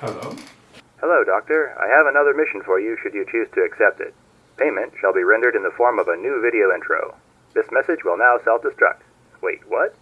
Hello? Hello, Doctor. I have another mission for you should you choose to accept it. Payment shall be rendered in the form of a new video intro. This message will now self destruct. Wait, what?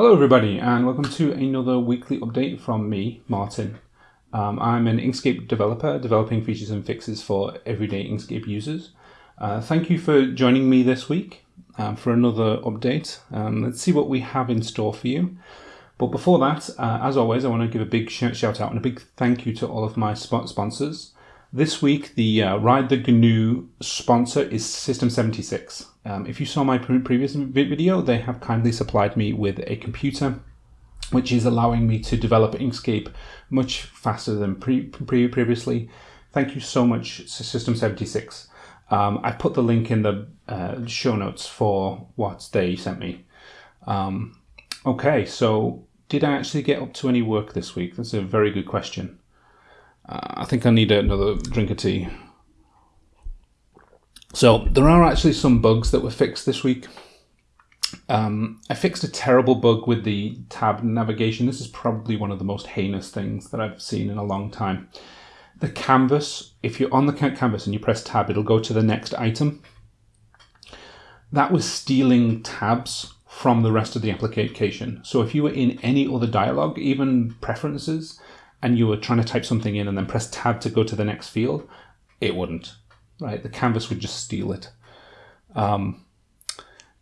Hello, everybody, and welcome to another weekly update from me, Martin. Um, I'm an Inkscape developer developing features and fixes for everyday Inkscape users. Uh, thank you for joining me this week um, for another update. Um, let's see what we have in store for you. But before that, uh, as always, I want to give a big shout out and a big thank you to all of my sponsors. This week, the uh, Ride the GNU sponsor is System76. Um, if you saw my pre previous video, they have kindly supplied me with a computer which is allowing me to develop Inkscape much faster than pre pre previously. Thank you so much, System76. Um, I put the link in the uh, show notes for what they sent me. Um, okay, so did I actually get up to any work this week? That's a very good question. Uh, I think I need another drink of tea. So there are actually some bugs that were fixed this week. Um, I fixed a terrible bug with the tab navigation. This is probably one of the most heinous things that I've seen in a long time. The canvas, if you're on the canvas and you press tab, it'll go to the next item. That was stealing tabs from the rest of the application. So if you were in any other dialog, even preferences, and you were trying to type something in and then press tab to go to the next field, it wouldn't, right? The canvas would just steal it. Um,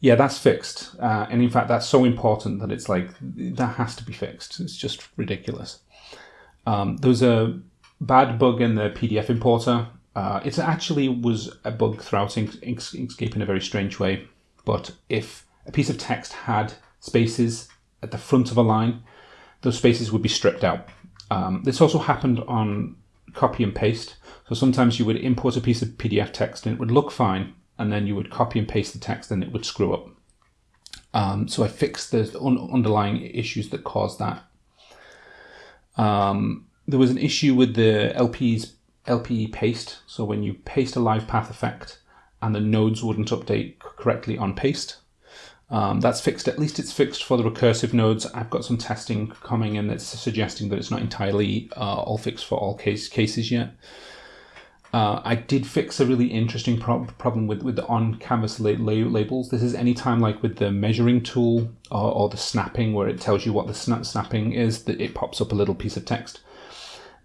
yeah, that's fixed. Uh, and in fact, that's so important that it's like, that has to be fixed. It's just ridiculous. Um, there was a bad bug in the PDF importer. Uh, it actually was a bug throughout Inkscape in a very strange way. But if a piece of text had spaces at the front of a line, those spaces would be stripped out. Um, this also happened on copy and paste. So sometimes you would import a piece of PDF text and it would look fine, and then you would copy and paste the text and it would screw up. Um, so I fixed the un underlying issues that caused that. Um, there was an issue with the LP's LP paste. So when you paste a live path effect and the nodes wouldn't update correctly on paste, um, that's fixed, at least it's fixed for the recursive nodes. I've got some testing coming in that's suggesting that it's not entirely uh, all fixed for all case cases yet. Uh, I did fix a really interesting problem with, with the on-canvas la la labels. This is any time like with the measuring tool or, or, the snapping where it tells you what the snap snapping is, that it pops up a little piece of text.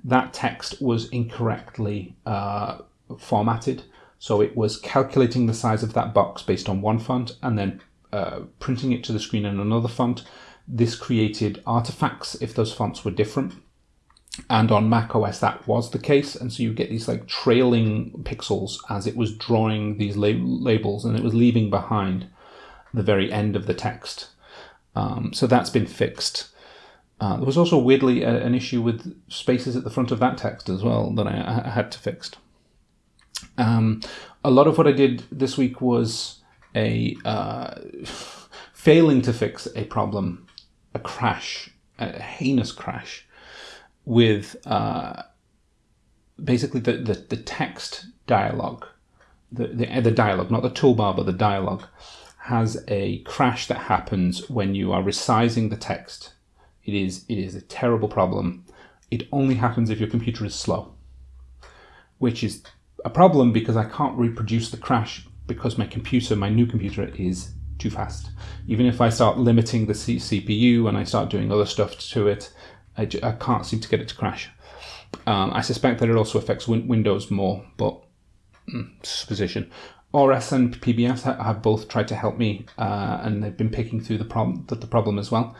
That text was incorrectly uh, formatted. So it was calculating the size of that box based on one font and then uh, printing it to the screen in another font. This created artifacts if those fonts were different. And on Mac OS, that was the case. And so you get these like trailing pixels as it was drawing these lab labels and it was leaving behind the very end of the text. Um, so that's been fixed. Uh, there was also weirdly a, an issue with spaces at the front of that text as well that I, I had to fix. Um, a lot of what I did this week was a uh, failing to fix a problem, a crash, a heinous crash with uh, basically the, the, the text dialogue, the, the, the dialogue, not the toolbar, but the dialogue, has a crash that happens when you are resizing the text. It is, it is a terrible problem. It only happens if your computer is slow, which is a problem because I can't reproduce the crash because my computer, my new computer, is too fast. Even if I start limiting the CPU and I start doing other stuff to it, I, I can't seem to get it to crash. Um, I suspect that it also affects win Windows more, but mm, supposition. ORES and PBS have both tried to help me, uh, and they've been picking through the problem, the problem as well.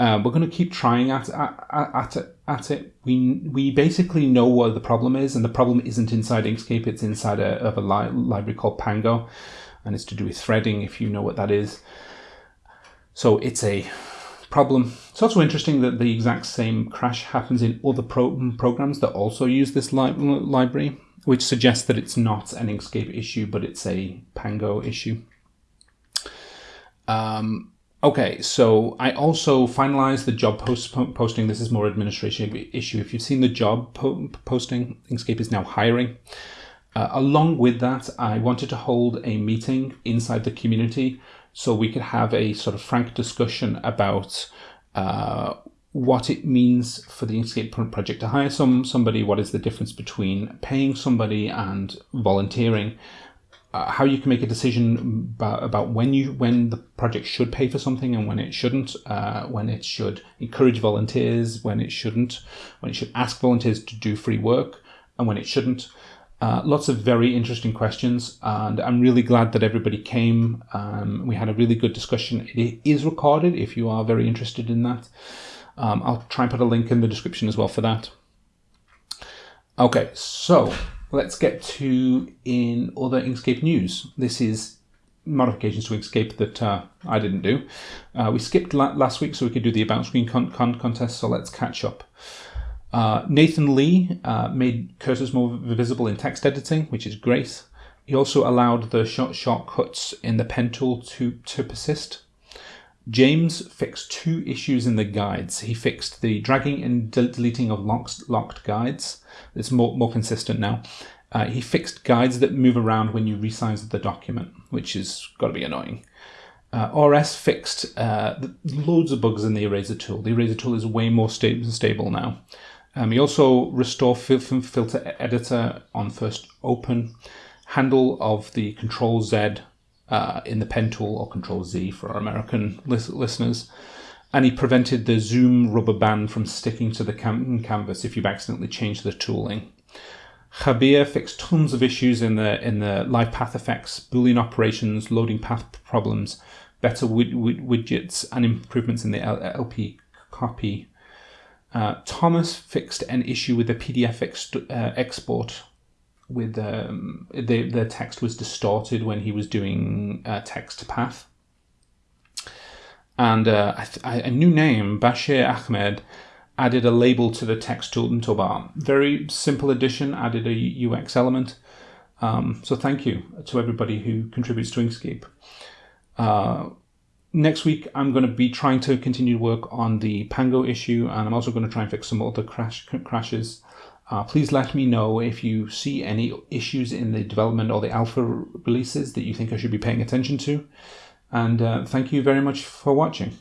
Uh, we're going to keep trying at, at, at, it, at it. We, we basically know what the problem is, and the problem isn't inside Inkscape, it's inside a, of a li library called Pango, and it's to do with threading, if you know what that is. So it's a problem It's also interesting that the exact same crash happens in other pro- programs that also use this li- library, which suggests that it's not an Inkscape issue, but it's a Pango issue. Um, okay, so I also finalized the job post posting. This is more administration issue. If you've seen the job po- posting, Inkscape is now hiring. Uh, along with that, I wanted to hold a meeting inside the community so we could have a sort of frank discussion about uh, what it means for the Inkscape project to hire some somebody, what is the difference between paying somebody and volunteering, uh, how you can make a decision about, about when you when the project should pay for something and when it shouldn't, uh, when it should encourage volunteers, when it shouldn't, when it should ask volunteers to do free work, and when it shouldn't. Uh, lots of very interesting questions, and I'm really glad that everybody came. Um, we had a really good discussion. It is recorded if you are very interested in that. Um, I'll try and put a link in the description as well for that. Okay, so let's get to in other Inkscape news. This is modifications to Inkscape that uh, I didn't do. Uh, we skipped la last week so we could do the about screen con con contest, so let's catch up. Uh, Nathan Lee uh, made cursors more visible in text editing, which is great. He also allowed the short shortcuts in the pen tool to, to persist. James fixed two issues in the guides. He fixed the dragging and deleting of locked, locked guides. It's more, more consistent now. Uh, he fixed guides that move around when you resize the document, which is got to be annoying. Uh, RS fixed uh, loads of bugs in the eraser tool. The eraser tool is way more sta stable now. Um, you also restore filter editor on first open, handle of the Control Z uh, in the pen tool or Control Z for our American listeners. And he prevented the zoom rubber band from sticking to the cam canvas if you've accidentally changed the tooling. Jabier fixed tons of issues in the in the live path effects, Boolean operations, loading path problems, better widgets, and improvements in the LP copy uh, Thomas fixed an issue with the PDF ex- uh, export. With um, the the text was distorted when he was doing uh, text path. And uh, a new name, Bashir Ahmed, added a label to the text toolbar. Very simple addition, added a UX element. Um, so thank you to everybody who contributes to Inkscape. Uh, next week I'm going to be trying to continue to work on the Pango issue and I'm also going to try and fix some other crash crashes. Uh, please let me know if you see any issues in the development or the alpha releases that you think I should be paying attention to. And uh, thank you very much for watching.